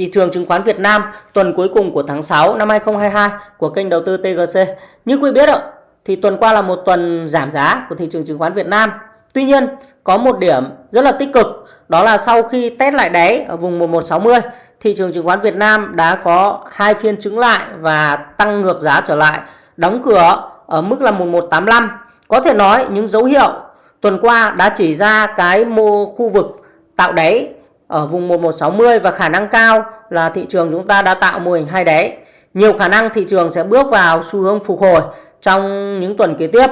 Thị trường chứng khoán Việt Nam tuần cuối cùng của tháng 6 năm 2022 của kênh đầu tư TGC. Như quý biết ạ, thì tuần qua là một tuần giảm giá của thị trường chứng khoán Việt Nam. Tuy nhiên, có một điểm rất là tích cực, đó là sau khi test lại đáy ở vùng 1160, thị trường chứng khoán Việt Nam đã có hai phiên chứng lại và tăng ngược giá trở lại, đóng cửa ở mức là 1185. Có thể nói những dấu hiệu tuần qua đã chỉ ra cái mô khu vực tạo đáy ở vùng 1160 và khả năng cao là thị trường chúng ta đã tạo mô hình hai đáy. Nhiều khả năng thị trường sẽ bước vào xu hướng phục hồi trong những tuần kế tiếp.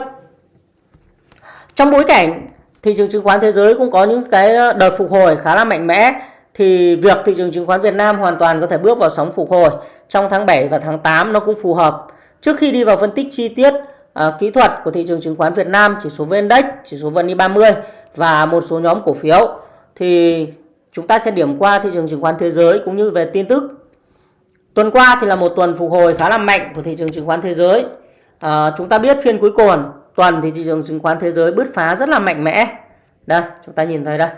Trong bối cảnh thị trường chứng khoán thế giới cũng có những cái đợt phục hồi khá là mạnh mẽ thì việc thị trường chứng khoán Việt Nam hoàn toàn có thể bước vào sóng phục hồi trong tháng 7 và tháng 8 nó cũng phù hợp. Trước khi đi vào phân tích chi tiết à, kỹ thuật của thị trường chứng khoán Việt Nam, chỉ số VN Index, chỉ số VN 30 và một số nhóm cổ phiếu thì chúng ta sẽ điểm qua thị trường chứng khoán thế giới cũng như về tin tức. Tuần qua thì là một tuần phục hồi khá là mạnh của thị trường chứng khoán thế giới. À, chúng ta biết phiên cuối cùng tuần thì thị trường chứng khoán thế giới bứt phá rất là mạnh mẽ. Đây, chúng ta nhìn thấy đây.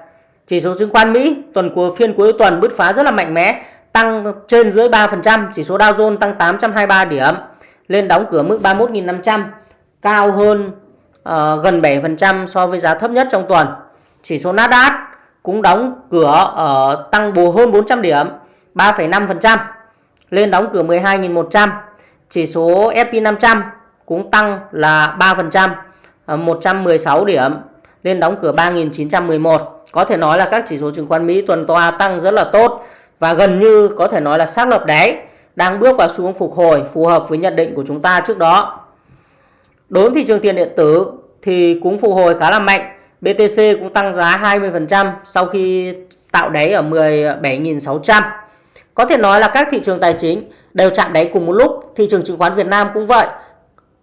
Chỉ số chứng khoán Mỹ tuần của phiên cuối tuần bứt phá rất là mạnh mẽ, tăng trên dưới 3%, chỉ số Dow Jones tăng 823 điểm, lên đóng cửa mức 31.500, cao hơn uh, gần 7% so với giá thấp nhất trong tuần. Chỉ số Nasdaq cũng đóng cửa ở tăng bù hơn 400 điểm, 3,5%, lên đóng cửa 12.100. Chỉ số S&P 500 cũng tăng là 3%, 116 ờ, điểm, lên đóng cửa 3.911. Có thể nói là các chỉ số chứng khoán Mỹ tuần qua tăng rất là tốt và gần như có thể nói là xác lập đáy, đang bước vào xu hướng phục hồi phù hợp với nhận định của chúng ta trước đó. Đối với thị trường tiền điện tử thì cũng phục hồi khá là mạnh BTC cũng tăng giá 20% sau khi tạo đáy ở 17.600. Có thể nói là các thị trường tài chính đều chạm đáy cùng một lúc. Thị trường chứng khoán Việt Nam cũng vậy.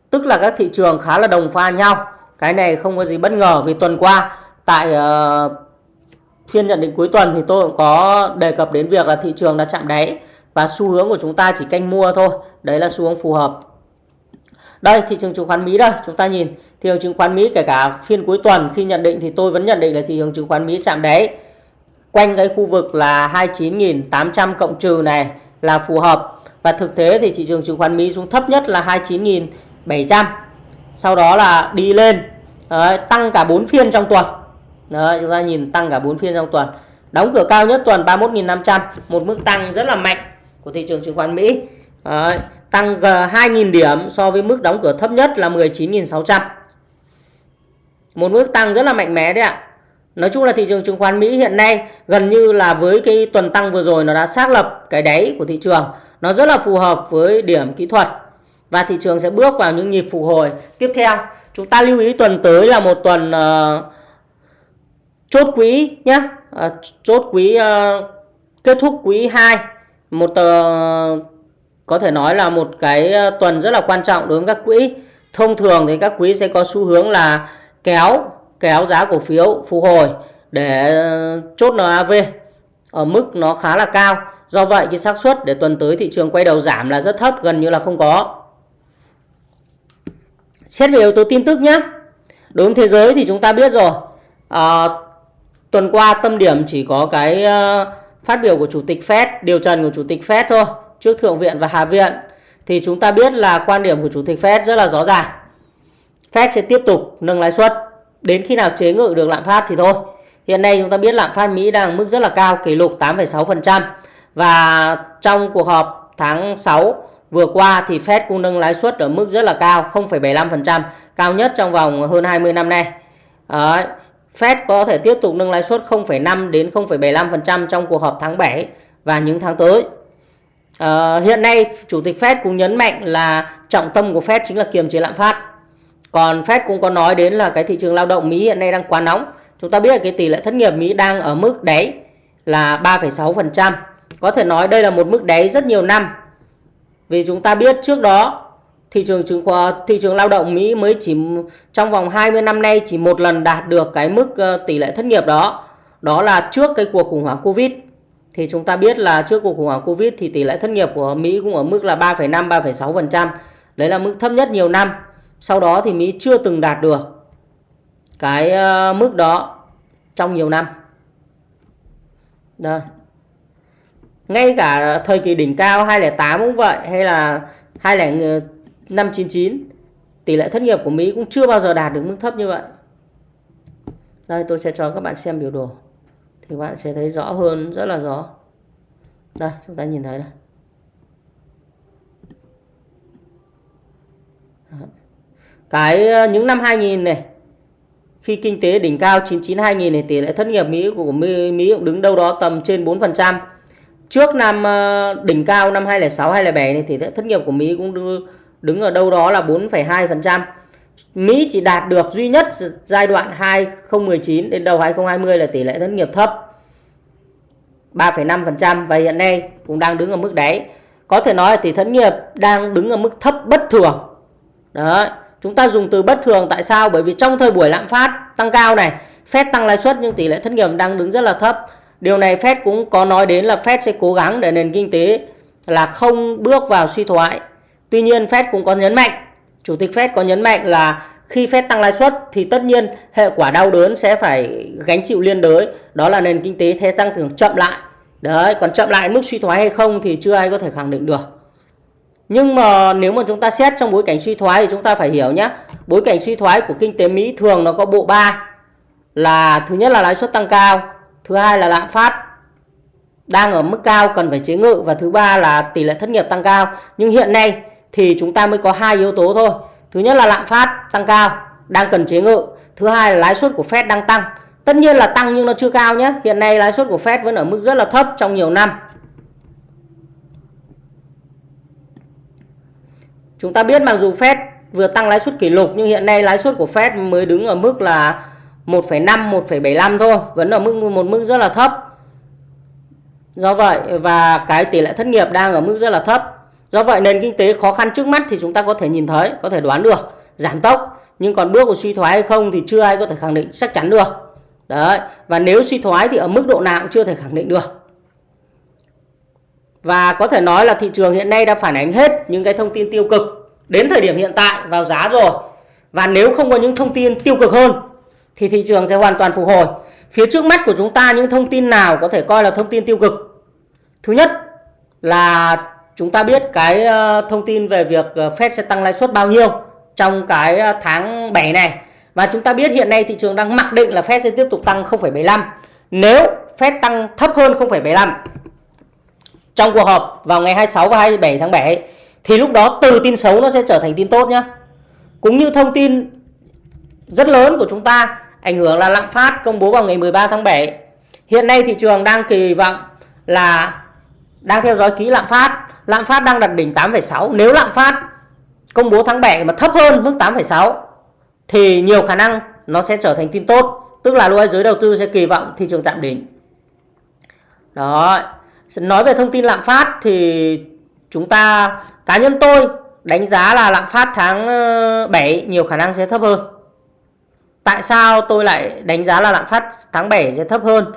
Tức là các thị trường khá là đồng pha nhau. Cái này không có gì bất ngờ vì tuần qua tại uh, phiên nhận định cuối tuần thì tôi cũng có đề cập đến việc là thị trường đã chạm đáy và xu hướng của chúng ta chỉ canh mua thôi. Đấy là xu hướng phù hợp. Đây thị trường chứng khoán Mỹ đây, chúng ta nhìn. Thị trường chứng khoán Mỹ kể cả phiên cuối tuần khi nhận định thì tôi vẫn nhận định là thị trường chứng khoán Mỹ chạm đáy. Quanh cái khu vực là 29.800 cộng trừ này là phù hợp. Và thực tế thì thị trường chứng khoán Mỹ xuống thấp nhất là 29.700 sau đó là đi lên Đấy, tăng cả 4 phiên trong tuần. Đấy, chúng ta nhìn tăng cả 4 phiên trong tuần. Đóng cửa cao nhất tuần 31.500 một mức tăng rất là mạnh của thị trường chứng khoán Mỹ. Đấy, tăng ờ, 2.000 điểm so với mức đóng cửa thấp nhất là 19.600 một mức tăng rất là mạnh mẽ đấy ạ. Nói chung là thị trường chứng khoán Mỹ hiện nay gần như là với cái tuần tăng vừa rồi nó đã xác lập cái đáy của thị trường. Nó rất là phù hợp với điểm kỹ thuật. Và thị trường sẽ bước vào những nhịp phục hồi tiếp theo. Chúng ta lưu ý tuần tới là một tuần uh, chốt quý nhé uh, ờ, chốt quý uh, kết thúc quý 2 một uh, có thể nói là một cái ờ, tuần rất là quan trọng đối với các quỹ thông thường thì các quỹ sẽ có xu hướng là kéo kéo giá cổ phiếu phục hồi để ờ, chốt NAV ở mức nó khá là cao. Do vậy cái xác suất để tuần tới thị trường quay đầu giảm là rất thấp, gần như là không có. Xét về yếu tố tin tức nhé. Đối với thế giới thì chúng ta biết rồi. À, tuần qua tâm điểm chỉ có cái uh, phát biểu của chủ tịch Fed, điều trần của chủ tịch Fed thôi, trước thượng viện và hạ viện. Thì chúng ta biết là quan điểm của chủ tịch Fed rất là rõ ràng. Fed sẽ tiếp tục nâng lãi suất đến khi nào chế ngự được lạm phát thì thôi. Hiện nay chúng ta biết lạm phát Mỹ đang mức rất là cao, kỷ lục 8,6%. Và trong cuộc họp tháng 6 vừa qua thì Fed cũng nâng lãi suất ở mức rất là cao, 0,75%, cao nhất trong vòng hơn 20 năm nay. Đấy. Fed có thể tiếp tục nâng lãi suất 0,5 đến 0,75% trong cuộc họp tháng 7 và những tháng tới. À, hiện nay chủ tịch Fed cũng nhấn mạnh là trọng tâm của Fed chính là kiềm chế lạm phát. Còn Fed cũng có nói đến là cái thị trường lao động Mỹ hiện nay đang quá nóng. Chúng ta biết là cái tỷ lệ thất nghiệp Mỹ đang ở mức đáy là 3,6%. Có thể nói đây là một mức đáy rất nhiều năm. Vì chúng ta biết trước đó thị trường chứng khoán thị trường lao động Mỹ mới chỉ trong vòng 20 năm nay chỉ một lần đạt được cái mức ờ, tỷ lệ thất nghiệp đó. Đó là trước cái cuộc khủng hoảng Covid. Thì chúng ta biết là trước cuộc khủng hoảng Covid thì tỷ lệ thất nghiệp của Mỹ cũng ở mức là 3,5 3,6%. Đấy là mức thấp nhất nhiều năm. Sau đó thì Mỹ chưa từng đạt được cái ờ, mức đó trong nhiều năm. Đây. ngay cả thời kỳ đỉnh cao 2008 cũng vậy hay là 2,599 ờ, tỷ lệ thất nghiệp của Mỹ cũng chưa bao giờ đạt được mức thấp như vậy. Đây tôi sẽ cho các bạn xem biểu đồ. Thì bạn sẽ thấy rõ hơn, rất là rõ. Đây, chúng ta nhìn thấy này. Cái ờ, những năm 2000 này khi kinh tế đỉnh cao 99 2000 này tỷ lệ thất nghiệp Mỹ của Mỹ, Mỹ cũng đứng đâu đó tầm trên 4%. Trước năm ờ, đỉnh cao năm 2006 2007 này thì thất nghiệp của Mỹ cũng đứng ở đâu đó là 4,2%. Mỹ chỉ đạt được duy nhất giai đoạn 2019 đến đầu 2020 là tỷ lệ thất nghiệp thấp 3,5% và hiện nay cũng đang đứng ở mức đáy. Có thể nói là tỷ thất nghiệp đang đứng ở mức thấp bất thường. Đấy, chúng ta dùng từ bất thường tại sao? Bởi vì trong thời buổi lạm phát tăng cao này, Fed tăng lãi suất nhưng tỷ lệ thất nghiệp đang đứng rất là thấp. Điều này Fed cũng có nói đến là Fed sẽ cố gắng để nền kinh tế là không bước vào suy thoái. Tuy nhiên Fed cũng có nhấn mạnh, Chủ tịch Fed có nhấn mạnh là khi Fed tăng lãi suất thì tất nhiên hệ quả đau đớn sẽ phải gánh chịu liên đới, đó là nền kinh tế thế tăng trưởng chậm lại. Đấy, còn chậm lại mức suy thoái hay không thì chưa ai có thể khẳng định được. Nhưng mà nếu mà chúng ta xét trong bối cảnh suy thoái thì chúng ta phải hiểu nhé. Bối cảnh suy thoái của kinh tế Mỹ thường nó có bộ ba là thứ nhất là lãi suất tăng cao, thứ hai là lạm phát đang ở mức cao cần phải chế ngự và thứ ba là tỷ lệ thất nghiệp tăng cao. Nhưng hiện nay thì chúng ta mới có hai yếu tố thôi. Thứ nhất là lạm phát tăng cao đang cần chế ngự, thứ hai là lãi suất của Fed đang tăng. Tất nhiên là tăng nhưng nó chưa cao nhé. Hiện nay lãi suất của Fed vẫn ở mức rất là thấp trong nhiều năm. Chúng ta biết mặc dù Fed vừa tăng lãi suất kỷ lục nhưng hiện nay lãi suất của Fed mới đứng ở mức là 1,5 1,75 thôi, vẫn ở mức một mức rất là thấp. Do vậy và cái tỷ lệ thất nghiệp đang ở mức rất là thấp. Do vậy nền kinh tế khó khăn trước mắt thì chúng ta có thể nhìn thấy, có thể đoán được giảm tốc, nhưng còn bước của suy thoái hay không thì chưa ai có thể khẳng định chắc chắn được. Đấy, và nếu suy thoái thì ở mức độ nào cũng chưa thể khẳng định được. Và có thể nói là thị trường hiện nay đã phản ánh hết những cái thông tin tiêu cực đến thời điểm hiện tại vào giá rồi. Và nếu không có những thông tin tiêu cực hơn thì thị trường sẽ hoàn toàn phục hồi. Phía trước mắt của chúng ta những thông tin nào có thể coi là thông tin tiêu cực? Thứ nhất là chúng ta biết cái ờ, thông tin về việc ờ, Fed sẽ tăng lãi suất bao nhiêu trong cái ờ, tháng 7 này. Và chúng ta biết hiện nay thị trường đang mặc định là Fed sẽ tiếp tục tăng 0,75. Nếu Fed tăng thấp hơn 0,75 trong cuộc họp vào ngày 26 và 27 tháng 7 thì lúc đó từ tin xấu nó sẽ trở thành tin tốt nhé. Cũng như thông tin rất lớn của chúng ta ảnh hưởng là lạm phát công bố vào ngày 13 tháng 7. Hiện nay thị trường đang kỳ vọng là đang theo dõi kỹ lạm phát, lạm phát đang đặt đỉnh 8,6. Nếu lạm phát công bố tháng 7 mà thấp hơn mức 8,6 thì nhiều khả năng nó sẽ trở thành tin tốt, tức là lúc ấy giới đầu tư sẽ kỳ vọng thị trường tạm đỉnh. Đó, nói về thông tin lạm phát thì chúng ta cá nhân tôi đánh giá là lạm phát tháng ờ, 7 nhiều khả năng sẽ thấp hơn. Tại sao tôi lại đánh giá là lạm phát tháng 7 sẽ thấp hơn?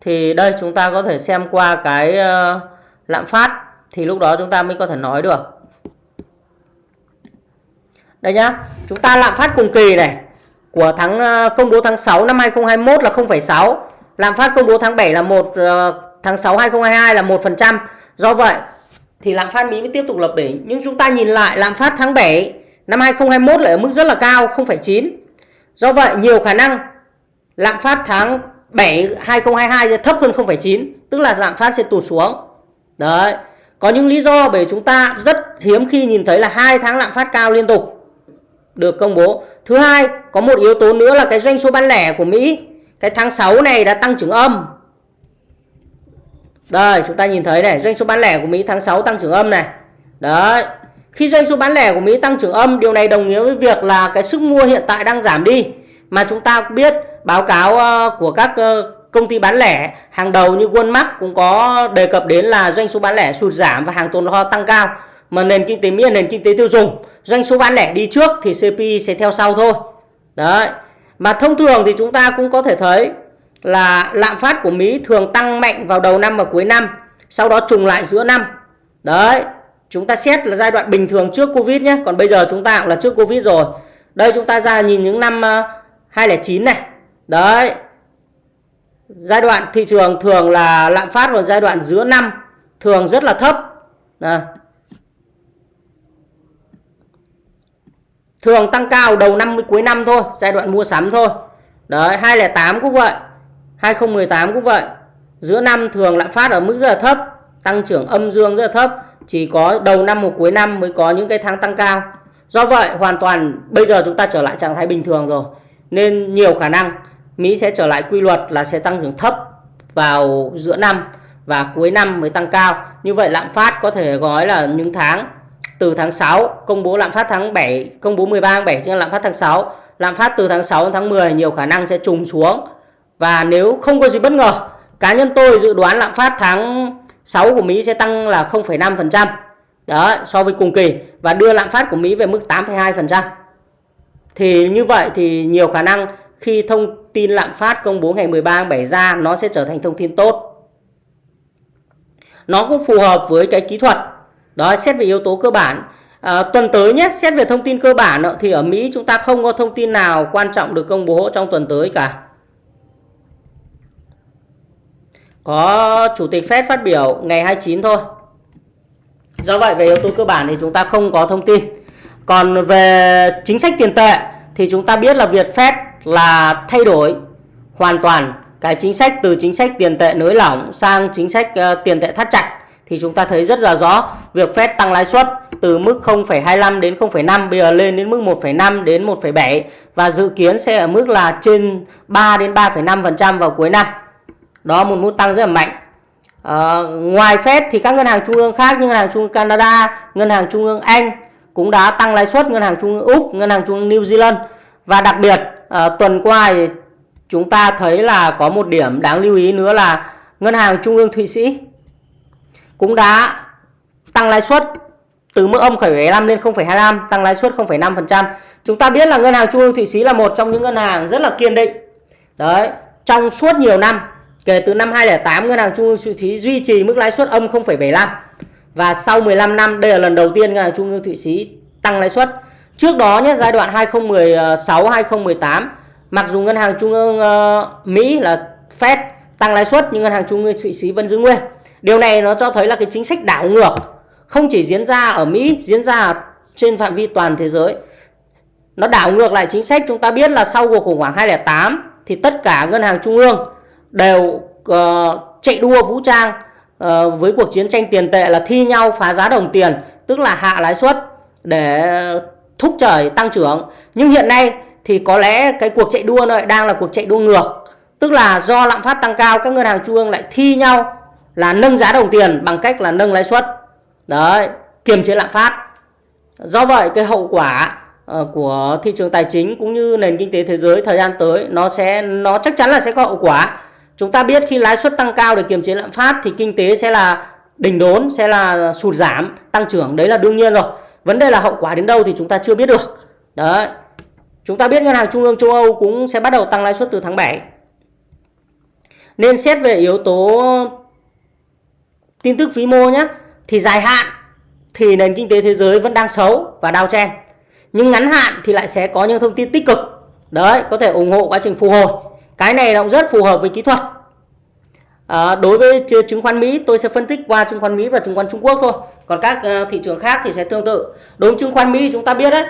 Thì đây chúng ta có thể xem qua cái ờ, lạm phát thì lúc đó chúng ta mới có thể nói được. Đây nhá, chúng ta lạm phát cùng kỳ này của tháng ờ, công bố tháng 6 năm 2021 là 0,6, lạm phát công bố tháng 7 là 1 ờ, tháng 6 2022 là 1%. Do vậy thì lạm phát Mỹ mới tiếp tục lập đỉnh. Nhưng chúng ta nhìn lại lạm phát tháng 7 năm 2021 lại ở mức rất là cao 0,9. Do vậy nhiều khả năng lạm phát tháng 7 2022 sẽ thấp hơn 0,9, tức là lạm phát sẽ tụt xuống. Đấy. Có những lý do bởi chúng ta rất hiếm khi nhìn thấy là hai tháng lạm phát cao liên tục được công bố. Thứ hai, có một yếu tố nữa là cái doanh số bán lẻ của Mỹ. Cái tháng 6 này đã tăng trưởng âm đây chúng ta nhìn thấy này doanh số bán lẻ của Mỹ tháng 6 tăng trưởng âm này. Đấy. Khi doanh số bán lẻ của Mỹ tăng trưởng âm điều này đồng nghĩa với việc là cái sức mua hiện tại đang giảm đi. Mà chúng ta biết báo cáo ờ, của các ờ, công ty bán lẻ hàng đầu như Walmart cũng có đề cập đến là doanh số bán lẻ sụt giảm và hàng tồn kho tăng cao. Mà nền kinh tế Mỹ là nền kinh tế tiêu dùng, doanh số bán lẻ đi trước thì CPI sẽ theo sau thôi. Đấy. Mà thông thường thì chúng ta cũng có thể thấy là lạm phát của Mỹ thường tăng mạnh vào đầu năm và cuối năm, sau đó trùng lại giữa năm. Đấy, chúng ta xét là giai đoạn bình thường trước Covid nhé, còn bây giờ chúng ta cũng là trước Covid rồi. Đây chúng ta ra nhìn những năm ờ, 2009 này. Đấy. Giai đoạn thị trường thường là lạm phát vào giai đoạn giữa năm, thường rất là thấp. À. thường tăng cao đầu năm, cuối năm thôi, giai đoạn mua sắm thôi. Đấy 208 cũng vậy 2018 cũng vậy. Giữa năm thường lạm phát ở mức rất là thấp, tăng trưởng âm dương rất là thấp, chỉ có đầu năm hoặc cuối năm mới có những cái tháng tăng cao. Do vậy, hoàn toàn bây giờ chúng ta trở lại trạng thái bình thường rồi, nên nhiều khả năng Mỹ sẽ trở lại quy luật là sẽ tăng trưởng thấp vào giữa năm và cuối năm mới tăng cao. Như vậy lạm phát có thể gói là những tháng từ tháng 6 công bố lạm phát tháng 7 công bố 13 tháng 7 chứ lạm phát tháng 6 lạm phát từ tháng 6 đến tháng 10 nhiều khả năng sẽ trùng xuống. Và nếu không có gì bất ngờ cá nhân tôi dự đoán lạm phát tháng 6 của Mỹ sẽ tăng là 0,5% đó so với cùng kỳ và đưa lạm phát của Mỹ về mức 8,2%. Thì như vậy thì nhiều khả năng khi thông tin lạm phát công bố ngày 13 tháng 7 ra nó sẽ trở thành thông tin tốt. Nó cũng phù hợp với cái kỹ thuật. Đó xét về yếu tố cơ bản. À, tuần tới nhé, xét về thông tin cơ bản thì ở Mỹ chúng ta không có thông tin nào quan trọng được công bố trong tuần tới cả. Có chủ tịch Fed phát biểu ngày 29 thôi. Do vậy về yếu tố cơ bản thì chúng ta không có thông tin. Còn về chính sách tiền tệ thì chúng ta biết là Việt Fed là thay đổi hoàn toàn cái chính sách từ chính sách tiền tệ nới lỏng sang chính sách uh, tiền tệ thắt chặt thì chúng ta thấy rất là rõ việc Fed tăng lãi suất từ mức 0,25 đến 0,5 bây giờ lên đến mức 1,5 đến 1,7 và dự kiến sẽ ở mức là trên 3 đến 3,5% vào cuối năm. Đó một mức tăng rất là mạnh. À, ngoài Fed thì các ngân hàng trung ương khác như ngân hàng trung ương Canada, ngân hàng trung ương Anh cũng đã tăng lãi suất, ngân hàng trung ương Úc, ngân hàng trung ương New Zealand và đặc biệt à, tuần qua thì chúng ta thấy là có một điểm đáng lưu ý nữa là ngân hàng trung ương Thụy Sĩ cũng đã tăng lãi suất từ mức âm 0,75 lên 0,25 tăng lãi suất 0,5%. Chúng ta biết là ngân hàng trung ương Thụy Sĩ là một trong những ngân hàng rất là kiên định. Đấy, trong suốt nhiều năm Kể từ năm 2008, Ngân hàng Trung ương Thụy Sĩ duy trì mức lãi suất âm 0,75 và sau 15 năm đây là lần đầu tiên Ngân hàng Trung ương Thụy Sĩ tăng lãi suất. Trước đó nhé, giai đoạn 2016 2018, mặc dù Ngân hàng Trung ương uh, Mỹ là Fed tăng lãi suất nhưng Ngân hàng Trung ương Thụy Sĩ vẫn giữ nguyên. Điều này nó cho thấy là cái chính sách đảo ngược không chỉ diễn ra ở Mỹ, diễn ra trên phạm vi toàn thế giới. Nó đảo ngược lại chính sách chúng ta biết là sau cuộc khủng hoảng 2008 thì tất cả ngân hàng trung ương đều uh, chạy đua vũ trang uh, với cuộc chiến tranh tiền tệ là thi nhau phá giá đồng tiền tức là hạ lãi suất để thúc đẩy tăng trưởng. Nhưng hiện nay thì có lẽ cái cuộc chạy đua này đang là cuộc chạy đua ngược. Tức là do lạm phát tăng cao các ngân hàng trung ương lại thi nhau là nâng giá đồng tiền bằng cách là nâng lãi suất. Đấy kiềm chế lạm phát. Do vậy cái hậu quả ờ, của thị trường tài chính cũng như nền kinh tế thế giới thời gian tới nó sẽ nó chắc chắn là sẽ có hậu quả. Chúng ta biết khi lãi suất tăng cao để kiềm chế lạm phát thì kinh tế sẽ là đình đốn, sẽ là sụt giảm, tăng trưởng. Đấy là đương nhiên rồi. Vấn đề là hậu quả đến đâu thì chúng ta chưa biết được. Đấy. Chúng ta biết ngân hàng trung ương châu Âu cũng sẽ bắt đầu tăng lãi suất từ tháng 7. Nên xét về yếu tố tin tức vĩ mô nhé thì dài hạn thì nền kinh tế thế giới vẫn đang xấu và đau chen. Nhưng ngắn hạn thì lại sẽ có những thông tin tích cực. Đấy, có thể ủng hộ quá trình phục hồi cái này nó cũng rất phù hợp với kỹ thuật à, đối với chứng khoán Mỹ tôi sẽ phân tích qua chứng khoán Mỹ và chứng khoán Trung Quốc thôi còn các ờ, thị trường khác thì sẽ tương tự. Đối với chứng khoán Mỹ chúng ta biết đấy.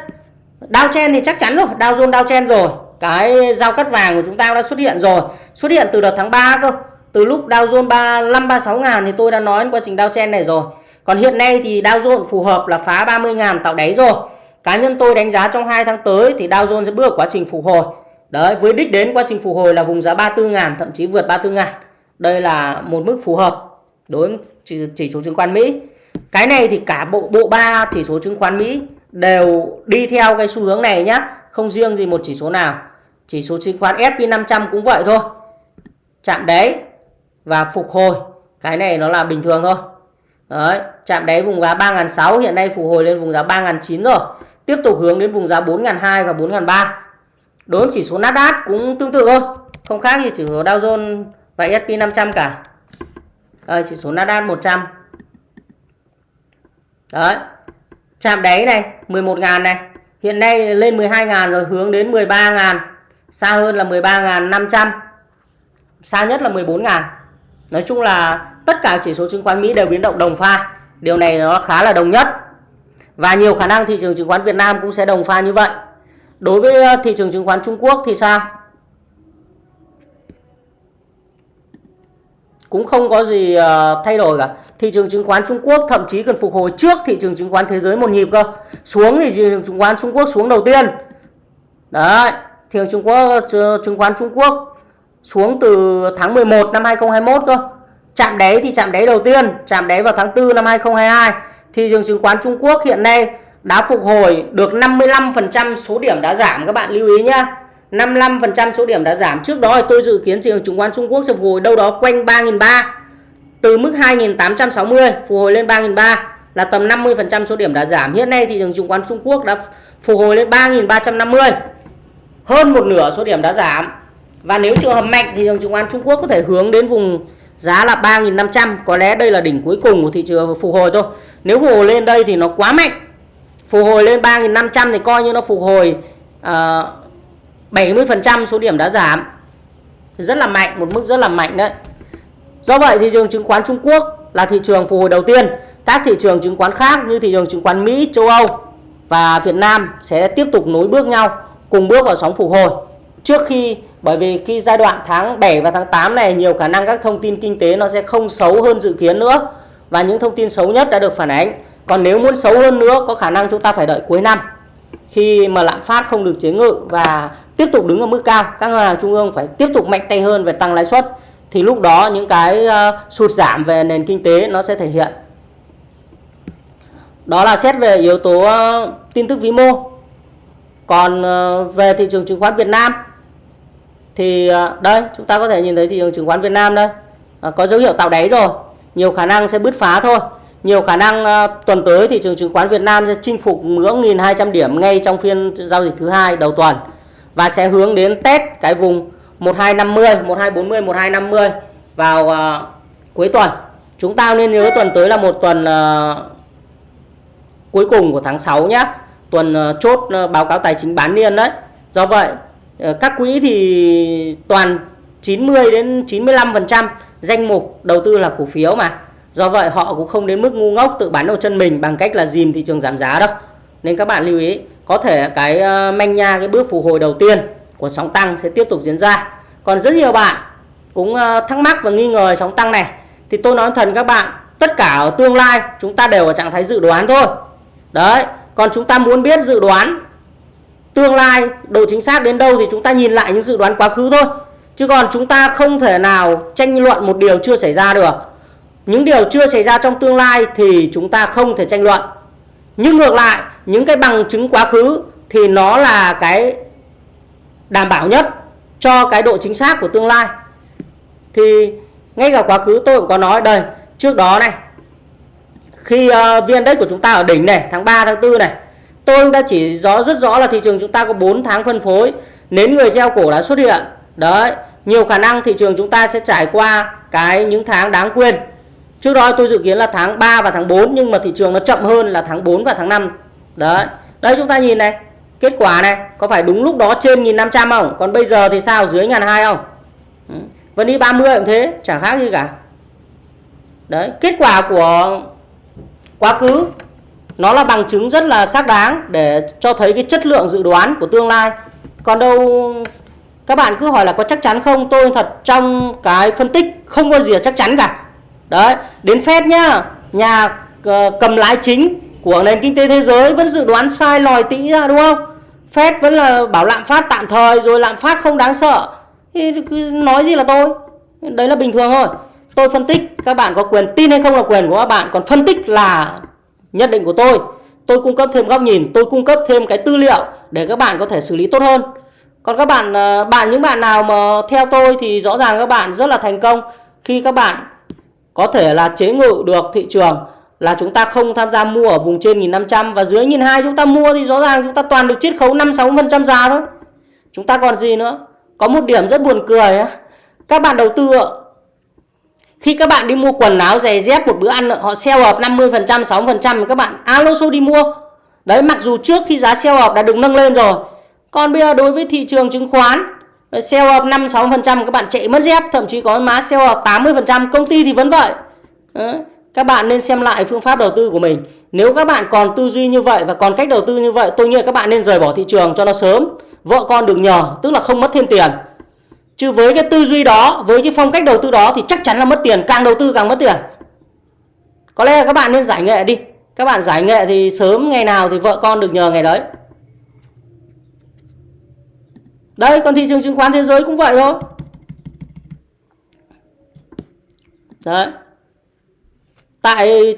Dow chen thì chắc chắn rồi Dow Jones Dow chen rồi. Cái giao cắt vàng của chúng ta đã xuất hiện rồi. Xuất hiện từ đợt tháng 3 cơ. Từ lúc Dow Jones 35 36 ngàn thì tôi đã nói quá trình Dow chen này rồi. Còn hiện nay thì Dow Jones phù hợp là phá 30 ngàn tạo đáy rồi. Cá nhân tôi đánh giá trong 2 tháng tới thì Dow Jones sẽ bước quá trình phục hồi. Đấy, với đích đến quá trình phục hồi là vùng giá 34 ngàn, thậm chí vượt 34 ngàn. Đây là một mức phù hợp đối với chỉ số chứng khoán Mỹ. Cái này thì cả bộ bộ ba chỉ số chứng khoán Mỹ đều đi theo cái xu hướng này nhá, không riêng gì một chỉ số nào. Chỉ số chứng khoán S&P 500 cũng vậy thôi. Chạm đáy và phục hồi. Cái này nó là bình thường thôi. Đấy, chạm đáy vùng giá 3.600 hiện nay phục hồi lên vùng giá 3.900 rồi. Tiếp tục hướng đến vùng giá 4.200 và 4.300 đối với chỉ số Nasdaq cũng tương tự thôi không khác gì chỉ số Dow Jones và S&P 500 cả à, chỉ số Nasdaq 100 đấy chạm đáy này 11.000 này hiện nay lên 12.000 rồi, hướng đến 13.000 xa hơn là 13.500 xa nhất là 14.000 nói chung là tất cả chỉ số chứng khoán Mỹ đều biến động đồng pha. Điều này nó khá là đồng nhất. Và nhiều khả năng thị trường chứng khoán Việt Nam cũng sẽ đồng pha như vậy. Đối với ờ, thị trường chứng khoán Trung Quốc thì sao? Cũng không có gì uh, thay đổi cả. Thị trường chứng khoán Trung Quốc thậm chí cần phục hồi trước thị trường chứng khoán thế giới một nhịp cơ. Xuống thì thị trường chứng khoán Trung Quốc xuống đầu tiên. Đấy, thị trường Trung Quốc ờ, chứng khoán Trung Quốc xuống từ tháng 11 năm 2021 cơ. Chạm đáy thì chạm đáy đầu tiên, chạm đáy vào tháng 4 năm 2022. Thị trường chứng khoán Trung Quốc hiện nay đã phục hồi được 55% số điểm đã giảm các bạn lưu ý nhá. 55% số điểm đã giảm. Trước đó thì tôi dự kiến thị trường chứng khoán Trung Quốc sẽ phục hồi đâu đó quanh 3.300. Từ mức 2.860 phục hồi lên 3.300 là tầm 50% số điểm đã giảm. Hiện nay thị trường chứng khoán Trung Quốc đã phục hồi lên 3.350. Hơn một nửa số điểm đã giảm. Và nếu trường hợp mạnh thì thị trường chứng khoán Trung Quốc có thể hướng đến vùng giá là 3.500. Có lẽ đây là đỉnh cuối cùng của thị trường phục hồi thôi. Nếu phục hồi lên đây thì nó quá mạnh. Phục hồi lên 3.500 thì coi như nó phục hồi uh, 70% số điểm đã giảm. Rất là mạnh, một mức rất là mạnh đấy. Do vậy thị trường chứng khoán Trung Quốc là thị trường phục hồi đầu tiên. Các thị trường chứng khoán khác như thị trường chứng khoán Mỹ, châu Âu và Việt Nam sẽ tiếp tục nối bước nhau, cùng bước vào sóng phục hồi. Trước khi, bởi vì khi giai đoạn tháng 7 và tháng 8 này, nhiều khả năng các thông tin kinh tế nó sẽ không xấu hơn dự kiến nữa. Và những thông tin xấu nhất đã được phản ánh. Còn nếu muốn xấu hơn nữa, có khả năng chúng ta phải đợi cuối năm khi mà lạm phát không được chế ngự và tiếp tục đứng ở mức cao các ngân hàng trung ương phải tiếp tục mạnh tay hơn về tăng lãi suất thì lúc đó những cái uh, sụt giảm về nền kinh tế nó sẽ thể hiện. Đó là xét về yếu tố uh, tin tức vĩ mô. Còn uh, về thị trường chứng khoán Việt Nam thì đây chúng ta có thể nhìn thấy thị trường chứng khoán Việt Nam đây. Có dấu hiệu tạo đáy rồi nhiều khả năng sẽ bứt phá thôi nhiều khả năng ờ, tuần tới thị trường chứng khoán Việt Nam sẽ chinh phục ngưỡng 1.200 điểm ngay trong phiên giao dịch thứ hai đầu tuần và sẽ hướng đến test cái vùng 1250, 1240, 1250 vào uh, cuối tuần. Chúng ta nên nhớ tuần tới là một tuần uh, cuối cùng của tháng 6 nhé. Tuần uh, chốt uh, báo cáo tài chính bán niên đấy. Do vậy uh, các quỹ thì toàn 90 đến 95% danh mục đầu tư là cổ phiếu mà. Do vậy họ cũng không đến mức ngu ngốc tự bán đầu chân mình bằng cách là dìm thị trường giảm giá đâu. Nên các bạn lưu ý có thể cái ờ, manh nha cái bước phục hồi đầu tiên của sóng tăng sẽ tiếp tục diễn ra. Còn rất nhiều bạn cũng ờ, thắc mắc và nghi ngờ sóng tăng này thì tôi nói thần các bạn tất cả ở tương lai chúng ta đều ở trạng thái dự đoán thôi. Đấy, còn chúng ta muốn biết dự đoán tương lai độ chính xác đến đâu thì chúng ta nhìn lại những dự đoán quá khứ thôi. Chứ còn chúng ta không thể nào tranh luận một điều chưa xảy ra được. Những điều chưa xảy ra trong tương lai thì chúng ta không thể tranh luận. Nhưng ngược lại, những cái bằng chứng quá khứ thì nó là cái đảm bảo nhất cho cái độ chính xác của tương lai. Thì ngay cả quá khứ tôi cũng có nói đây, trước đó này, khi uh, viên đất của chúng ta ở đỉnh này, tháng 3, tháng 4 này, tôi đã chỉ rõ rất rõ là thị trường chúng ta có 4 tháng phân phối, nến người treo cổ đã xuất hiện. Đấy, nhiều khả năng thị trường chúng ta sẽ trải qua cái những tháng đáng quên. Trước đó tôi dự kiến là tháng 3 và tháng 4 nhưng mà thị trường nó chậm hơn là tháng 4 và tháng 5. Đấy. Đây chúng ta nhìn này, kết quả này, có phải đúng lúc đó trên 1500 không? Còn bây giờ thì sao? Dưới 1200 không? Ừ. Vẫn đi 30 cũng thế, chẳng khác gì cả. Đấy, kết quả của quá khứ nó là bằng chứng rất là xác đáng để cho thấy cái chất lượng dự đoán của tương lai. Còn đâu các bạn cứ hỏi là có chắc chắn không? Tôi thật trong cái phân tích không có gì là chắc chắn cả đấy, đến Fed nhá. Nhà ờ, cầm lái chính của nền kinh tế thế giới vẫn dự đoán sai lòi tĩ ra, đúng không? Fed vẫn là bảo lạm phát tạm thời, rồi lạm phát không đáng sợ. Thì nói gì là tôi? Đấy là bình thường thôi. Tôi phân tích, các bạn có quyền tin hay không là quyền của các bạn. Còn phân tích là nhận định của tôi. Tôi cung cấp thêm góc nhìn, tôi cung cấp thêm cái tư liệu để các bạn có thể xử lý tốt hơn. Còn các bạn ờ, bạn, những bạn nào mà theo tôi thì rõ ràng các bạn rất là thành công. Khi các bạn có thể là chế ngự được thị trường là chúng ta không tham gia mua ở vùng trên 1500 và dưới 1200 chúng ta mua thì rõ ràng chúng ta toàn được chiết khấu 5 6% giá thôi. Chúng ta còn gì nữa? Có một điểm rất buồn cười á. Các bạn đầu tư khi các bạn đi mua quần áo giày dép một bữa ăn họ sale hợp 50% 6% các bạn à, alo số đi mua. Đấy, mặc dù trước khi giá sale hợp đã được nâng lên rồi. Còn bây giờ đối với thị trường chứng khoán Sell up 5-6% các bạn chạy mất dép Thậm chí có má sell up 80% Công ty thì vẫn vậy Đấy. Các bạn nên xem lại phương pháp đầu tư của mình. Nếu các bạn còn tư duy như vậy và còn cách đầu tư như vậy, tôi nghĩ các bạn nên rời bỏ thị trường cho nó sớm. Vợ con được nhờ, tức là không mất thêm tiền. Chứ với cái tư duy đó, với cái phong cách đầu tư đó thì chắc chắn là mất tiền, càng đầu tư càng mất tiền. Có lẽ là các bạn nên giải nghệ đi. Các bạn giải nghệ thì sớm ngày nào thì vợ con được nhờ ngày đấy. Đây, còn thị trường chứng khoán thế giới cũng vậy thôi. Đấy. Tại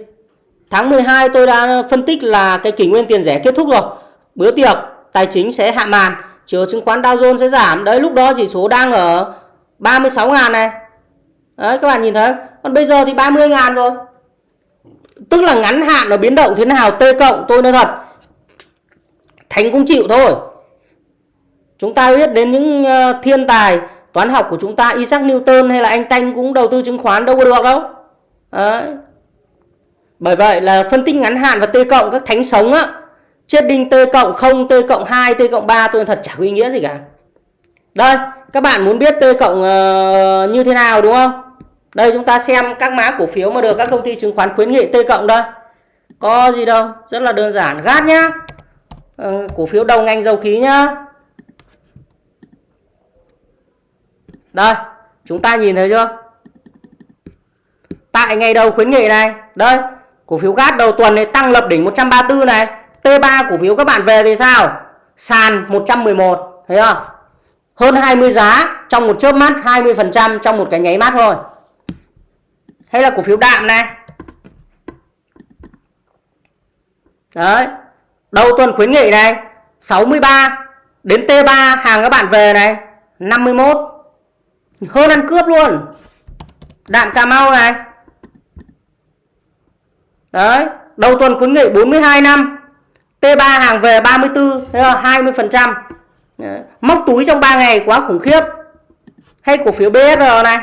tháng 12 tôi đã phân tích là cái kỷ nguyên tiền rẻ kết thúc rồi. Bữa tiệc tài chính sẽ hạ màn, chiều chứng khoán Dow Jones sẽ giảm. Đấy lúc đó chỉ số đang ở 36 ngàn này. Đấy các bạn nhìn thấy. Còn bây giờ thì 30 ngàn rồi. Tức là ngắn hạn nó biến động thế nào T cộng tôi nói thật. Thành cũng chịu thôi. Chúng ta biết đến những ờ, thiên tài toán học của chúng ta Isaac Newton hay là anh Tanh cũng đầu tư chứng khoán đâu có được đâu. Đấy. Bởi vậy là phân tích ngắn hạn và T cộng các thánh sống á. Chết đinh T cộng 0, T cộng 2, T cộng 3 tôi thật chả có ý nghĩa gì cả. Đây, các bạn muốn biết T cộng uh, như thế nào đúng không? Đây chúng ta xem các mã cổ phiếu mà được các công ty chứng khoán khuyến nghị T cộng đây. Có gì đâu, rất là đơn giản. Gát nhá. Uh, cổ phiếu đầu ngành dầu khí nhá. Đây, chúng ta nhìn thấy chưa? Tại ngày đầu khuyến nghị này, đây, cổ phiếu gas đầu tuần này tăng lập đỉnh 134 này. T3 cổ phiếu các bạn về thì sao? Sàn 111, thấy không? Hơn 20 giá trong một chớp mắt, 20% trong một cái nháy mắt thôi. Hay là cổ phiếu đạm này. Đấy. Đầu tuần khuyến nghị này, 63 đến T3 hàng các bạn về này, 51 hơn ăn cướp luôn. Đạm cà mau này. Đấy đầu tuần khuyến nghị 42 năm. T3 hàng về 34 thấy không? 20 phần trăm. Móc túi trong 3 ngày quá khủng khiếp. Hay cổ phiếu BSR này.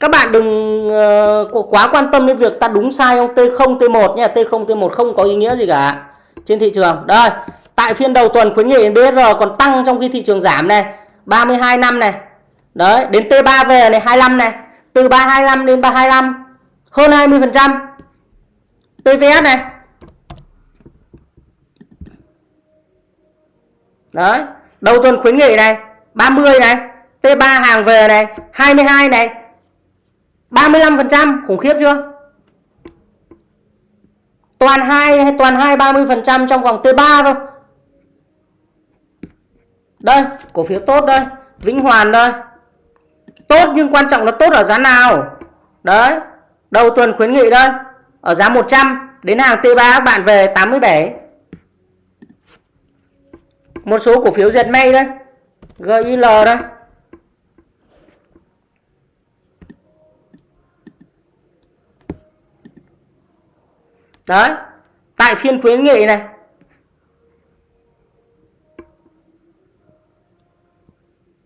Các bạn đừng uh, quá quan tâm đến việc ta đúng sai không? T0 T1 nha T0 T1 không có ý nghĩa gì cả. Trên thị trường. Đây Tại phiên đầu tuần khuyến nghị BSR còn tăng trong khi thị trường giảm này. 32 năm này. Đấy, đến T3 về này 25 này. Từ 325 đến 325 Hơn 20% PVS này. Đấy, Đầu tuần khuyến nghị này 30 này. T3 hàng về này 22 này. 35% khủng khiếp chưa? Toàn 2 toàn 2 30% trong vòng T3 thôi đây, cổ phiếu tốt đây, Vĩnh Hoàn đây. Tốt nhưng quan trọng là tốt ở giá nào? Đấy, đầu tuần khuyến nghị đây, ở giá 100 đến hàng T3 các bạn về 87. Một số cổ phiếu dệt may đây, GIL đây. Đấy, tại phiên khuyến nghị này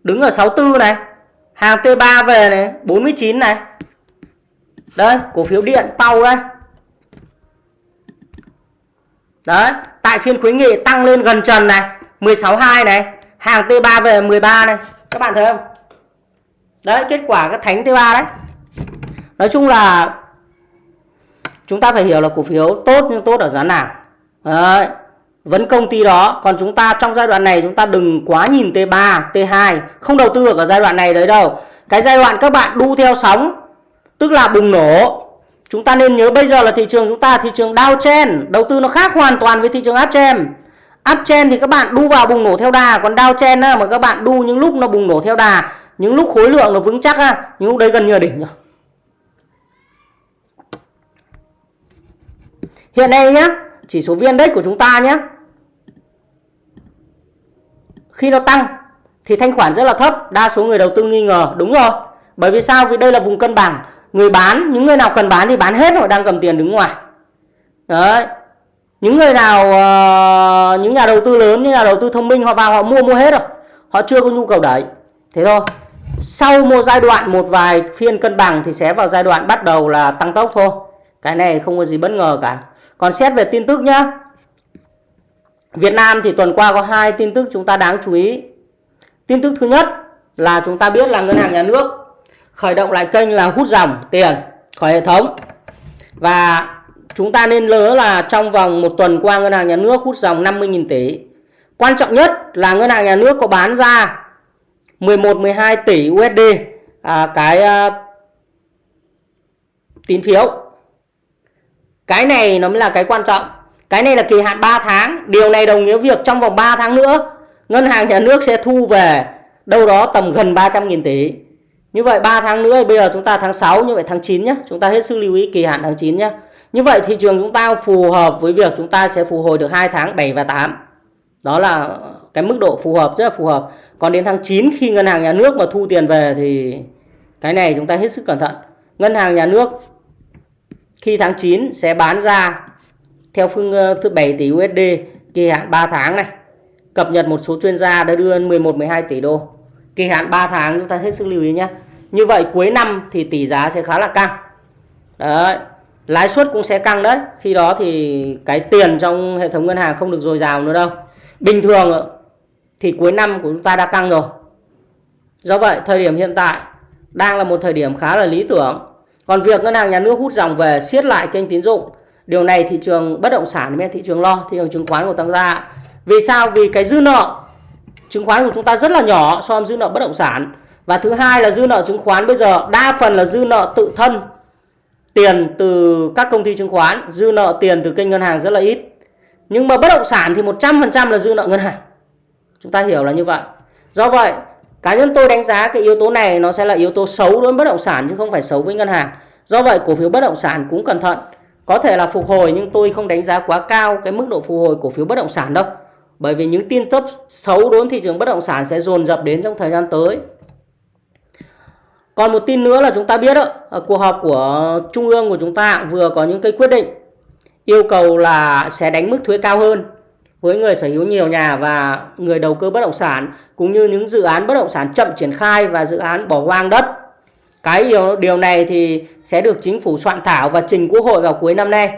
đứng ở 64 này, hàng T3 về này 49 này. Đây, cổ phiếu điện tàu đây. Đấy, tại phiên khuyến nghị tăng lên gần trần này 16.2 này, hàng T3 về 13 này. Các bạn thấy không? Đấy, kết quả các thánh T3 đấy. Nói chung là chúng ta phải hiểu là cổ phiếu tốt nhưng tốt ở giá nào. Đấy vấn công ty đó còn chúng ta trong giai đoạn này chúng ta đừng quá nhìn T3 T2 không đầu tư ở giai đoạn này đấy đâu. Cái giai đoạn các bạn đu theo sóng tức là bùng nổ. Chúng ta nên nhớ bây giờ là thị trường chúng ta thị trường downtrend đầu tư nó khác hoàn toàn với thị trường uptrend uptrend thì các bạn đu vào bùng nổ theo đà còn downtrend á, mà các bạn đu những lúc nó bùng nổ theo đà những lúc khối lượng nó vững chắc á, những lúc đấy gần như là đỉnh rồi. Hiện nay nhá chỉ số viên index của chúng ta nhé khi nó tăng thì thanh khoản rất là thấp đa số người đầu tư nghi ngờ đúng rồi. Bởi vì sao? Vì đây là vùng cân bằng. Người bán những người nào cần bán thì bán hết rồi. đang cầm tiền đứng ngoài. Đấy. Những người nào uh, những nhà đầu tư lớn những nhà đầu tư thông minh họ vào họ mua mua hết rồi. Họ chưa có nhu cầu đẩy. Thế thôi. Sau một giai đoạn một vài phiên cân bằng thì sẽ vào giai đoạn bắt đầu là tăng tốc thôi. Cái này không có gì bất ngờ cả. Còn xét về tin tức nhá. Việt Nam thì tuần qua có hai tin tức chúng ta đáng chú ý. Tin tức thứ nhất là chúng ta biết là ngân hàng nhà nước khởi động lại kênh là hút dòng tiền khỏi hệ thống. Và chúng ta nên nhớ là trong vòng một tuần qua ngân hàng nhà nước hút dòng 50.000 tỷ. Quan trọng nhất là ngân hàng nhà nước có bán ra 11 12 tỷ USD à, cái à, tín phiếu. Cái này nó mới là cái quan trọng cái này là kỳ hạn 3 tháng. Điều này đồng nghĩa việc trong vòng 3 tháng nữa, ngân hàng nhà nước sẽ thu về đâu đó tầm gần 300.000 tỷ. Như vậy 3 tháng nữa, bây giờ chúng ta tháng 6 như vậy tháng 9 nhé chúng ta hết sức lưu ý kỳ hạn tháng 9 nhé như vậy thị trường chúng ta phù hợp với việc chúng ta sẽ phục hồi được 2 tháng 7 và 8 đó là cái mức độ phù hợp, rất là phù hợp. Còn đến tháng 9 khi ngân hàng nhà nước mà thu tiền về thì cái này chúng ta hết sức cẩn thận. Ngân hàng nhà nước khi tháng 9 sẽ bán ra theo phương ờ, thứ 7 tỷ USD kỳ hạn 3 tháng này. Cập nhật một số chuyên gia đã đưa 11 12 tỷ đô. Kỳ hạn 3 tháng, chúng ta hết sức lưu ý nhé như vậy, cuối năm thì tỷ giá sẽ khá là căng. Đấy, lãi suất cũng sẽ căng đấy. Khi đó thì cái tiền trong hệ thống ngân hàng không được dồi dào nữa đâu. Bình thường ờ, thì cuối năm của chúng ta đã căng rồi. Do vậy, thời điểm hiện tại đang là một thời điểm khá là lý tưởng. Còn việc ngân hàng nhà nước hút dòng về siết lại kênh tín dụng điều này thị trường bất động sản thị trường lo, thị trường chứng khoán của tăng ra vì sao? Vì cái dư nợ chứng khoán của chúng ta rất là nhỏ so với dư nợ bất động sản. Và thứ hai là dư nợ chứng khoán bây giờ đa phần là dư nợ tự thân, tiền từ các công ty chứng khoán, dư nợ tiền từ kênh ngân hàng rất là ít. Nhưng mà bất động sản thì 100% là dư nợ ngân hàng. Chúng ta hiểu là như vậy. Do vậy, cá nhân tôi đánh giá cái yếu tố này nó sẽ là yếu tố xấu đối với bất động sản chứ không phải xấu với ngân hàng. Do vậy, cổ phiếu bất động sản cũng cẩn thận có thể là phục hồi nhưng tôi không đánh giá quá cao cái mức độ phục hồi cổ phiếu bất động sản đâu bởi vì những tin tức xấu đối với thị trường bất động sản sẽ dồn dập đến trong thời gian tới còn một tin nữa là chúng ta biết đó, ở cuộc họp của trung ương của chúng ta vừa có những cái quyết định yêu cầu là sẽ đánh mức thuế cao hơn với người sở hữu nhiều nhà và người đầu cơ bất động sản cũng như những dự án bất động sản chậm triển khai và dự án bỏ hoang đất. Cái điều, điều này thì sẽ được chính phủ soạn thảo và trình quốc hội vào cuối năm nay.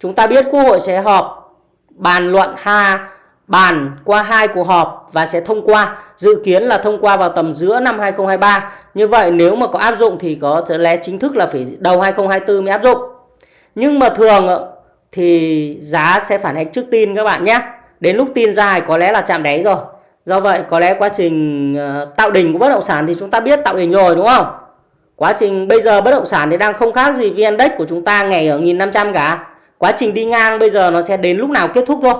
Chúng ta biết quốc hội sẽ họp bàn luận ha bàn qua hai cuộc họp và sẽ thông qua dự kiến là thông qua vào tầm giữa năm 2023 như vậy nếu mà có áp dụng thì có thể lẽ chính thức là phải đầu 2024 mới áp dụng. Nhưng mà thường thì giá sẽ phản ánh trước tin các bạn nhé. Đến lúc tin dài có lẽ là chạm đáy rồi. Do vậy có lẽ quá trình ờ, tạo đỉnh của bất động sản thì chúng ta biết tạo đỉnh rồi đúng không? Quá trình bây giờ bất động sản thì đang không khác gì vn index của chúng ta ngày ở 1500 cả quá trình đi ngang bây giờ nó sẽ đến lúc nào kết thúc thôi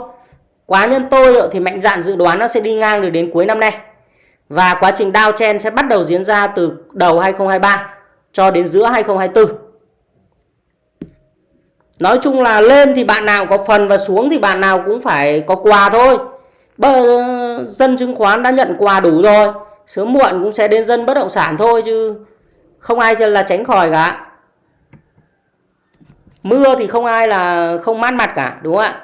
Quá nhân tôi thì mạnh dạn dự đoán nó sẽ đi ngang được đến cuối năm nay. Và quá trình downtrend sẽ bắt đầu diễn ra từ đầu 2023 cho đến giữa 2024. Nói chung là lên thì bạn nào có phần và xuống thì bạn nào cũng phải có quà thôi. Bờ, dân chứng khoán đã nhận quà đủ rồi. Sớm muộn cũng sẽ đến dân bất động sản thôi chứ không ai là tránh khỏi cả. Mưa thì không ai là không mát mặt cả đúng không ạ?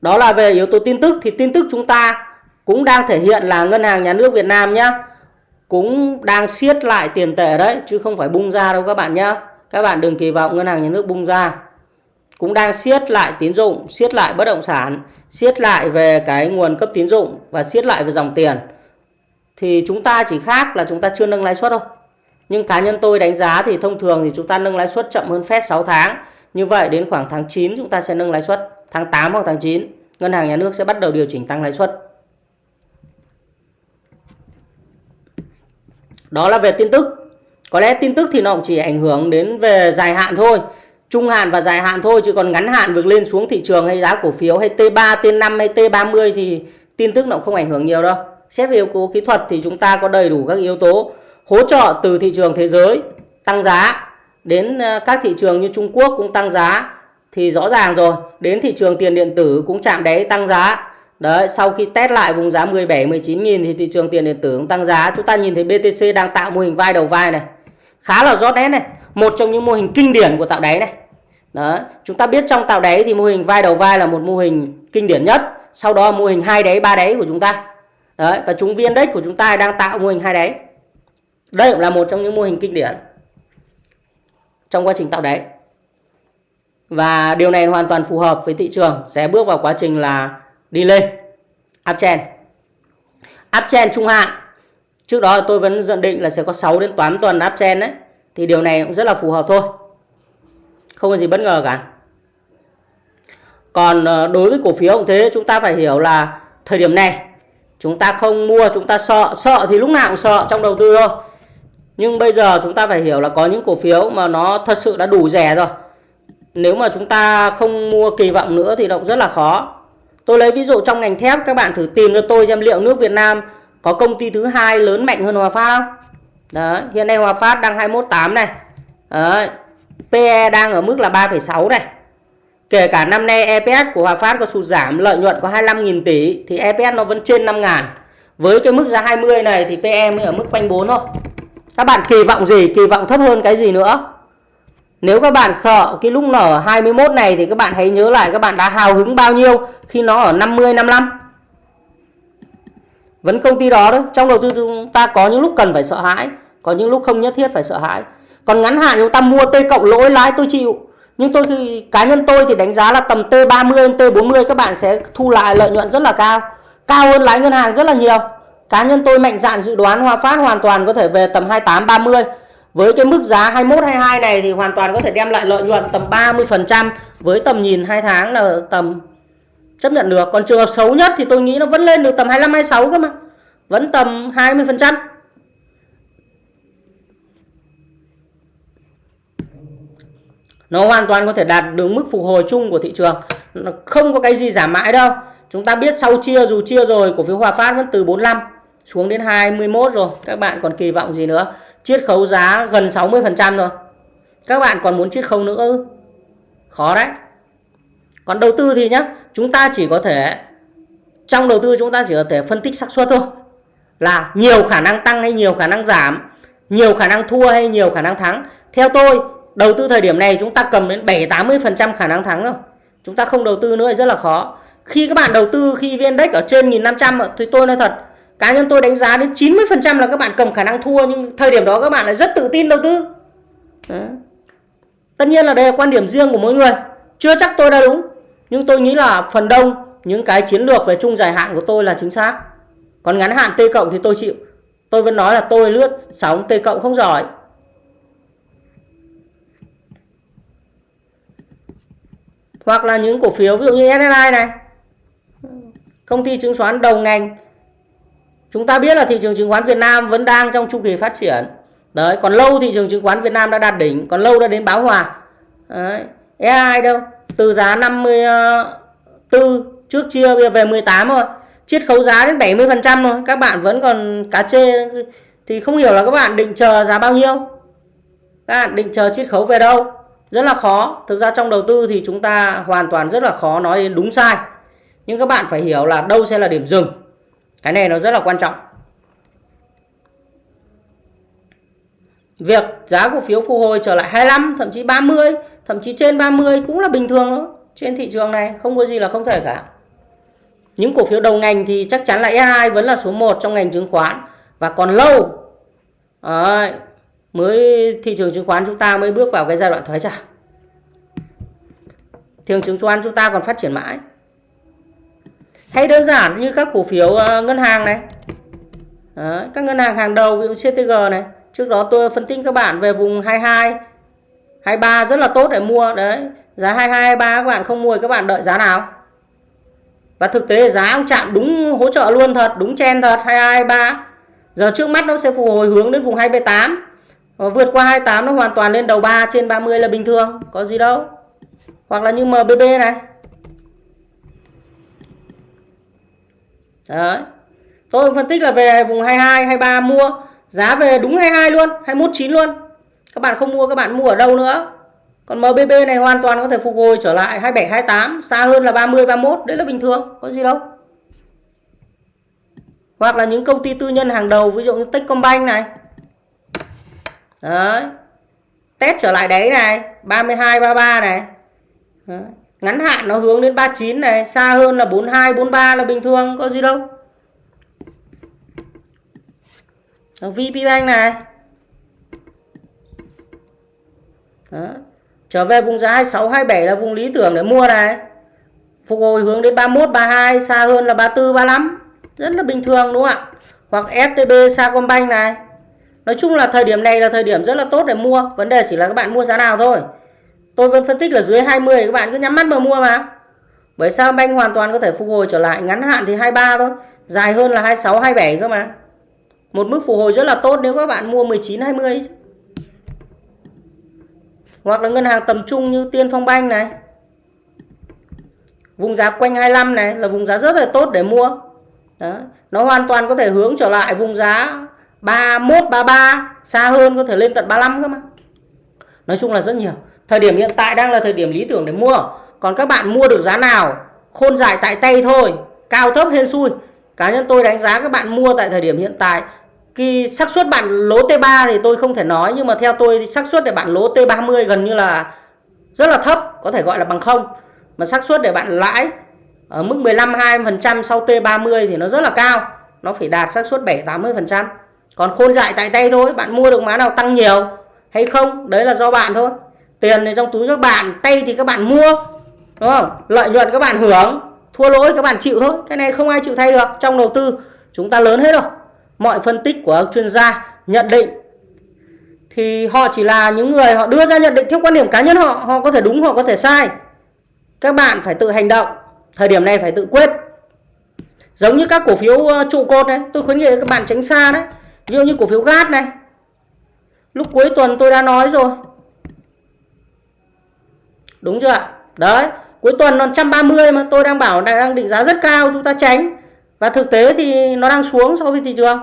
Đó là về yếu tố tin tức thì tin tức chúng ta cũng đang thể hiện là ngân hàng nhà nước Việt Nam nhá cũng đang siết lại tiền tệ đấy chứ không phải bung ra đâu các bạn nhá. Các bạn đừng kỳ vọng ngân hàng nhà nước bung ra. Cũng đang siết lại tín dụng, siết lại bất động sản, siết lại về cái nguồn cấp tín dụng và siết lại về dòng tiền. Thì chúng ta chỉ khác là chúng ta chưa nâng lãi suất thôi. Nhưng cá nhân tôi đánh giá thì thông thường thì chúng ta nâng lãi suất chậm hơn Fed 6 tháng. Như vậy đến khoảng tháng 9 chúng ta sẽ nâng lãi suất tháng 8 hoặc tháng 9 ngân hàng nhà nước sẽ bắt đầu điều chỉnh tăng lãi suất. Đó là về tin tức. Có lẽ tin tức thì nó cũng chỉ ảnh hưởng đến về dài hạn thôi, trung hạn và dài hạn thôi chứ còn ngắn hạn việc lên xuống thị trường hay giá cổ phiếu hay T3, T5 hay T30 thì tin tức nó cũng không ảnh hưởng nhiều đâu. Xét về yếu tố kỹ thuật thì chúng ta có đầy đủ các yếu tố hỗ trợ từ thị trường thế giới tăng giá đến ờ, các thị trường như Trung Quốc cũng tăng giá thì rõ ràng rồi đến thị trường tiền điện tử cũng chạm đáy tăng giá Đấy, sau khi test lại vùng giá 17 19 nghìn thì thị trường tiền điện tử cũng tăng giá. Chúng ta nhìn thấy BTC đang tạo mô hình vai đầu vai này. Khá là rõ nét này, một trong những mô hình kinh điển của tạo đáy này. Đó, chúng ta biết trong tạo đáy thì mô hình vai đầu vai là một mô hình kinh điển nhất, sau đó mô hình hai đáy, ba đáy của chúng ta. Đấy, và chúng viên đất của chúng ta đang tạo mô hình hai đáy. Đây cũng là một trong những mô hình kinh điển trong quá trình tạo đáy. Và điều này hoàn toàn phù hợp với thị trường sẽ bước vào quá trình là đi lên uptrend. Uptrend trung hạn Trước đó tôi vẫn dự định là sẽ có 6 đến 8 tuần uptrend đấy. Thì điều này cũng rất là phù hợp thôi. Không có gì bất ngờ cả. Còn ờ, đối với cổ phiếu cũng thế, chúng ta phải hiểu là thời điểm này chúng ta không mua, chúng ta sợ, sợ thì lúc nào cũng sợ trong đầu tư thôi. Nhưng bây giờ chúng ta phải hiểu là có những cổ phiếu mà nó thật sự đã đủ rẻ rồi. Nếu mà chúng ta không mua kỳ vọng nữa thì nó cũng rất là khó. Tôi lấy ví dụ trong ngành thép các bạn thử tìm cho tôi xem liệu nước Việt Nam có công ty thứ hai lớn mạnh hơn Hòa Phát không? Đấy, hiện nay Hòa Phát đang 218 này. Đấy, PE đang ở mức là 3,6 này. Kể cả năm nay EPS của Hòa Phát có sụt giảm lợi nhuận có 25.000 tỷ thì EPS nó vẫn trên 5 ngàn. Với cái mức giá 20 này thì PE mới ở mức quanh 4 thôi. Các bạn kỳ vọng gì? Kỳ vọng thấp hơn cái gì nữa? Nếu các bạn sợ cái lúc nở 21 này thì các bạn hãy nhớ lại các bạn đã hào hứng bao nhiêu khi nó ở 50 55. Vẫn công ty đó đó, trong đầu tư chúng ta có những lúc cần phải sợ hãi, có những lúc không nhất thiết phải sợ hãi. Còn ngắn hạn chúng ta mua T cộng lỗi lãi tôi chịu. Nhưng tôi thì, cá nhân tôi thì đánh giá là tầm T30 T40 các bạn sẽ thu lại lợi nhuận rất là cao. Cao hơn lãi ngân hàng rất là nhiều. Cá nhân tôi mạnh dạn dự đoán Hòa Phát hoàn toàn có thể về tầm 28 30. Với cái mức giá 21 22 này thì hoàn toàn có thể đem lại lợi nhuận tầm 30% với tầm nhìn 2 tháng là tầm, chấp nhận được. Còn trường hợp xấu nhất thì tôi nghĩ nó vẫn lên được tầm 25 26 cơ mà. Vẫn tầm 20%. Nó hoàn toàn có thể đạt được mức phục hồi chung của thị trường. Nó không có cái gì giảm mãi đâu. Chúng ta biết sau chia dù chia rồi cổ phiếu Hòa Phát vẫn từ 45 xuống đến 21 rồi. Các bạn còn kỳ vọng gì nữa? Chiết khấu giá gần 60% rồi. Các bạn còn muốn chiết khấu nữa ư? Khó đấy. Còn đầu tư thì nhá, chúng ta chỉ có thể trong đầu tư chúng ta chỉ có thể phân tích xác suất thôi. Là nhiều khả năng tăng hay nhiều khả năng giảm, nhiều khả năng thua hay nhiều khả năng thắng. Theo tôi, đầu tư thời điểm này chúng ta cầm đến 7-80% khả năng thắng rồi. Chúng ta không đầu tư nữa thì rất là khó. Khi các bạn đầu tư khi VN Index ở trên 1500 thì tôi nói thật, cá nhân tôi đánh giá đến 90% là các bạn cầm khả năng thua nhưng thời điểm đó các bạn lại rất tự tin đầu tư. Đấy. Tất nhiên là đây là quan điểm riêng của mỗi người. Chưa chắc tôi đã đúng. Nhưng tôi nghĩ là phần đông những cái chiến lược về chung dài hạn của tôi là chính xác. Còn ngắn hạn T cộng thì tôi chịu. Tôi vẫn nói là tôi lướt sóng T cộng không giỏi. Hoặc là những cổ phiếu ví dụ như SSI này. Công ty chứng khoán đầu ngành. Chúng ta biết là thị trường chứng khoán Việt Nam vẫn đang trong chu kỳ phát triển. Đấy, còn lâu thị trường chứng khoán Việt Nam đã đạt đỉnh, còn lâu đã đến báo hòa. Đấy, SSI đâu? Từ giá 54 trước chia bây giờ về 18 rồi. Chiết khấu giá đến 70% rồi. Các bạn vẫn còn cá chê thì không hiểu là các bạn định chờ giá bao nhiêu. Các bạn định chờ chiết khấu về đâu? Rất là khó. Thực ra trong đầu tư thì chúng ta hoàn toàn rất là khó nói đến đúng sai. Nhưng các bạn phải hiểu là đâu sẽ là điểm dừng. Cái này nó rất là quan trọng. Việc giá cổ phiếu phục hồi trở lại 25 thậm chí 30 thậm chí trên 30 cũng là bình thường đó. trên thị trường này không có gì là không thể cả. Những cổ phiếu đầu ngành thì chắc chắn là S2 vẫn là số 1 trong ngành chứng khoán. Và còn lâu mới thị trường chứng khoán chúng ta mới bước vào cái giai đoạn thoái trả thị trường chứng khoán chúng ta còn phát triển mãi. Hay đơn giản như các cổ phiếu ờ, ngân hàng này. Đấy, các ngân hàng hàng đầu ví dụ CTG này. Trước đó tôi phân tích các bạn về vùng 22 23 rất là tốt để mua. Đấy giá 22 23 các bạn không mua các bạn đợi giá nào? Và thực tế giá ông chạm đúng hỗ trợ luôn thật đúng chen thật 22 23 giờ trước mắt nó sẽ phục hồi hướng đến vùng 28 Ờ, vượt qua 28 nó hoàn toàn lên đầu 3 trên 30 là bình thường, có gì đâu. Hoặc là như MBB này. Đấy. Tôi phân tích là về vùng 22 23 mua. Giá về đúng 22 luôn 21 9 luôn. Các bạn không mua, các bạn mua ở đâu nữa. Còn MBB này hoàn toàn có thể phục hồi trở lại 27 28 xa hơn là 30 31 đấy là bình thường, có gì đâu. Hoặc là những công ty tư nhân hàng đầu, ví dụ như Techcombank này. Đấy. Test trở lại đấy này, 32 33 này. Đấy. Ngắn hạn nó hướng đến 39 này, xa hơn là 42 43 là bình thường, có gì đâu. VPBank này. Đó. Trở về vùng giá 26 27 là vùng lý tưởng để mua này. Phục hồi hướng đến 31 32 xa hơn là 34 35. Rất là bình thường đúng không ạ? hoặc STB Sacombank này Nói chung là thời điểm này là thời điểm rất là tốt để mua. Vấn đề chỉ là các bạn mua giá nào thôi. Tôi vẫn phân tích là dưới 20 các bạn cứ nhắm mắt mà mua mà. Bởi sao banh hoàn toàn có thể phục hồi trở lại? Ngắn hạn thì 23 thôi. Dài hơn là 26 27 cơ mà. Một mức phục hồi rất là tốt nếu các bạn mua 19 20 hoặc là ngân hàng tầm trung như Tiên Phong Banh này. Vùng giá quanh 25 này là vùng giá rất là tốt để mua. Đó. nó hoàn toàn có thể hướng trở lại vùng giá 31 33 xa hơn có thể lên tận 35 cơ mà. Nói chung là rất nhiều. Thời điểm hiện tại đang là thời điểm lý tưởng để mua. Còn các bạn mua được giá nào, khôn dài tại tay thôi, cao thấp hên xui. Cá nhân tôi đánh giá các bạn mua tại thời điểm hiện tại, khi xác suất bạn lỗ T3 thì tôi không thể nói, nhưng mà theo tôi xác suất để bạn lỗ T30 gần như là rất là thấp, có thể gọi là bằng không. Mà xác suất để bạn lãi ở mức 15 20% sau T30 thì nó rất là cao. Nó phải đạt xác suất 7 80% còn khôn dại tại tay thôi, bạn mua được má nào tăng nhiều, hay không? Đấy là do bạn thôi. Tiền thì trong túi các bạn, tay thì các bạn mua, đúng không? Lợi nhuận các bạn hưởng, thua lỗi các bạn chịu thôi. Cái này không ai chịu thay được. Trong đầu tư, chúng ta lớn hết rồi. Mọi phân tích của chuyên gia nhận định thì họ chỉ là những người họ đưa ra nhận định theo quan điểm cá nhân họ họ có thể đúng, họ có thể sai. Các bạn phải tự hành động, thời điểm này phải tự quyết. Giống như các cổ phiếu ờ, trụ cột này, tôi khuyến nghị các bạn tránh xa đấy ví dụ như cổ phiếu gas này. Lúc cuối tuần tôi đã nói rồi. Đúng chưa ạ? Đấy, cuối tuần nó 130 mà tôi đang bảo đang định giá rất cao, chúng ta tránh. Và thực tế thì nó đang xuống so với thị trường.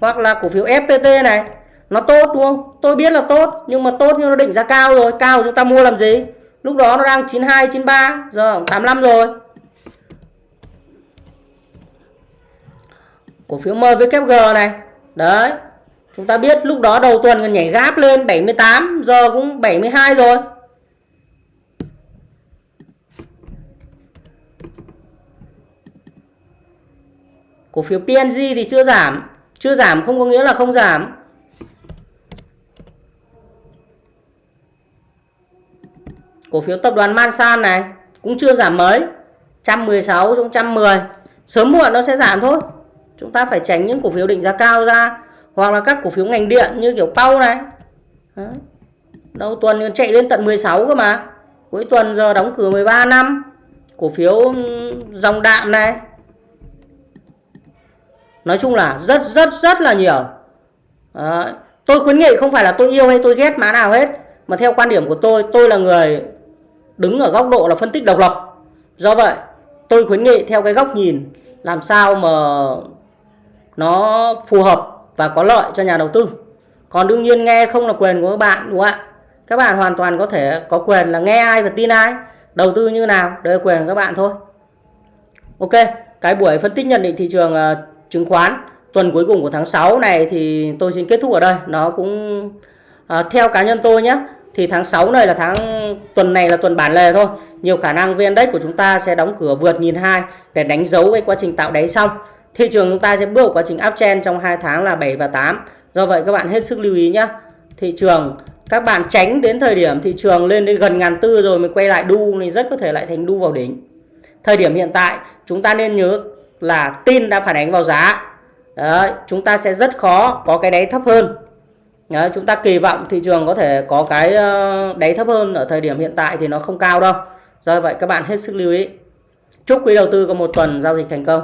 Hoặc là cổ phiếu FPT này, nó tốt đúng không? Tôi biết là tốt, nhưng mà tốt nhưng nó định giá cao rồi. Cao chúng ta mua làm gì? Lúc đó nó đang 92 93 giờ 85 rồi. Cổ phiếu MWG này. Đấy. Chúng ta biết lúc đó đầu tuần còn nhảy gáp lên 78 giờ cũng 72 rồi. Cổ phiếu PNG thì chưa giảm. Chưa giảm không có nghĩa là không giảm. Cổ phiếu tập đoàn Mansan này cũng chưa giảm mấy. 116 xuống 110 sớm muộn nó sẽ giảm thôi chúng ta phải tránh những cổ phiếu định giá cao ra, hoặc là các cổ phiếu ngành điện như kiểu Pau này. Đấy. đầu tuần chạy lên tận 16 cơ mà. Cuối tuần giờ đóng cửa 13 năm. Cổ phiếu ừ, dòng đạm này. Nói chung là rất rất rất là nhiều. Đấy. tôi khuyến nghị không phải là tôi yêu hay tôi ghét má nào hết, mà theo quan điểm của tôi tôi là người đứng ở góc độ là phân tích độc lập. Do vậy, tôi khuyến nghị theo cái góc nhìn làm sao mà nó phù hợp và có lợi cho nhà đầu tư. Còn đương nhiên nghe không là quyền của các bạn đúng không ạ? Các bạn hoàn toàn có thể có quyền là nghe ai và tin ai. Đầu tư như nào đây là quyền của các bạn thôi. Ok cái buổi phân tích nhận định thị trường uh, chứng khoán tuần cuối cùng của tháng 6 này thì tôi xin kết thúc ở đây. Nó cũng uh, theo cá nhân tôi nhé thì tháng 6 này là tháng tuần này là tuần bản lề thôi. Nhiều khả năng VN Index của chúng ta sẽ đóng cửa vượt nhìn hai để đánh dấu cái quá trình tạo đáy xong thị trường chúng ta sẽ bước vào quá trình uptrend trong 2 tháng là 7 và 8 do vậy các bạn hết sức lưu ý nhé thị trường các bạn tránh đến thời điểm thị trường lên đến gần ngàn tư rồi mới quay lại đu thì rất có thể lại thành đu vào đỉnh. Thời điểm hiện tại chúng ta nên nhớ là tin đã phản ánh vào giá. Đấy, chúng ta sẽ rất khó có cái đáy thấp hơn. Đấy, chúng ta kỳ vọng thị trường có thể có cái ờ, đáy thấp hơn ở thời điểm hiện tại thì nó không cao đâu. Do vậy các bạn hết sức lưu ý. Chúc quý đầu tư có một tuần giao dịch thành công.